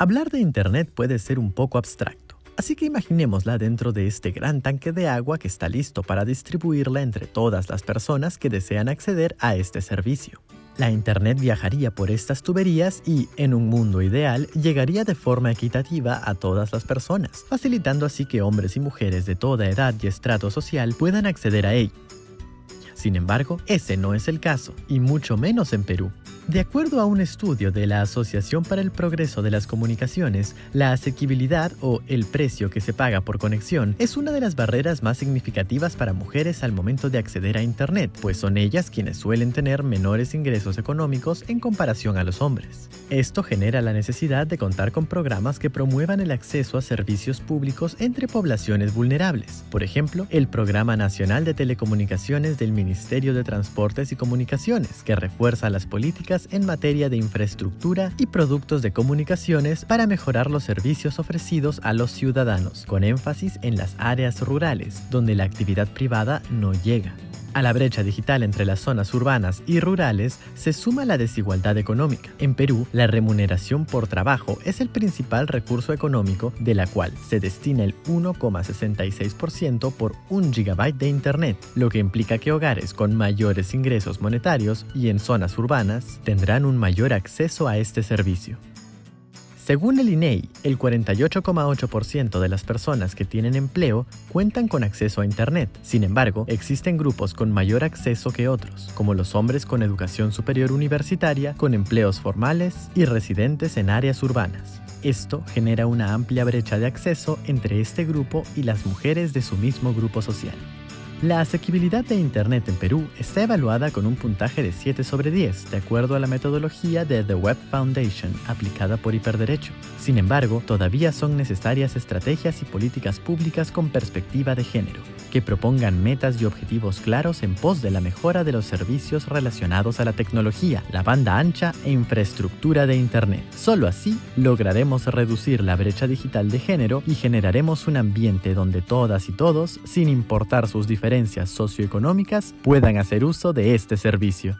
Hablar de Internet puede ser un poco abstracto, así que imaginémosla dentro de este gran tanque de agua que está listo para distribuirla entre todas las personas que desean acceder a este servicio. La Internet viajaría por estas tuberías y, en un mundo ideal, llegaría de forma equitativa a todas las personas, facilitando así que hombres y mujeres de toda edad y estrato social puedan acceder a ella. Sin embargo, ese no es el caso, y mucho menos en Perú. De acuerdo a un estudio de la Asociación para el Progreso de las Comunicaciones, la asequibilidad o el precio que se paga por conexión es una de las barreras más significativas para mujeres al momento de acceder a Internet, pues son ellas quienes suelen tener menores ingresos económicos en comparación a los hombres. Esto genera la necesidad de contar con programas que promuevan el acceso a servicios públicos entre poblaciones vulnerables. Por ejemplo, el Programa Nacional de Telecomunicaciones del Ministerio de Transportes y Comunicaciones, que refuerza las políticas en materia de infraestructura y productos de comunicaciones para mejorar los servicios ofrecidos a los ciudadanos, con énfasis en las áreas rurales, donde la actividad privada no llega. A la brecha digital entre las zonas urbanas y rurales se suma la desigualdad económica. En Perú, la remuneración por trabajo es el principal recurso económico de la cual se destina el 1,66% por un gigabyte de Internet, lo que implica que hogares con mayores ingresos monetarios y en zonas urbanas tendrán un mayor acceso a este servicio. Según el INEI, e el 48,8% de las personas que tienen empleo cuentan con acceso a Internet. Sin embargo, existen grupos con mayor acceso que otros, como los hombres con educación superior universitaria, con empleos formales y residentes en áreas urbanas. Esto genera una amplia brecha de acceso entre este grupo y las mujeres de su mismo grupo social. La asequibilidad de Internet en Perú está evaluada con un puntaje de 7 sobre 10, de acuerdo a la metodología de The Web Foundation aplicada por Hiperderecho. Sin embargo, todavía son necesarias estrategias y políticas públicas con perspectiva de género, que propongan metas y objetivos claros en pos de la mejora de los servicios relacionados a la tecnología, la banda ancha e infraestructura de Internet. Solo así lograremos reducir la brecha digital de género y generaremos un ambiente donde todas y todos, sin importar sus diferencias socioeconómicas, puedan hacer uso de este servicio.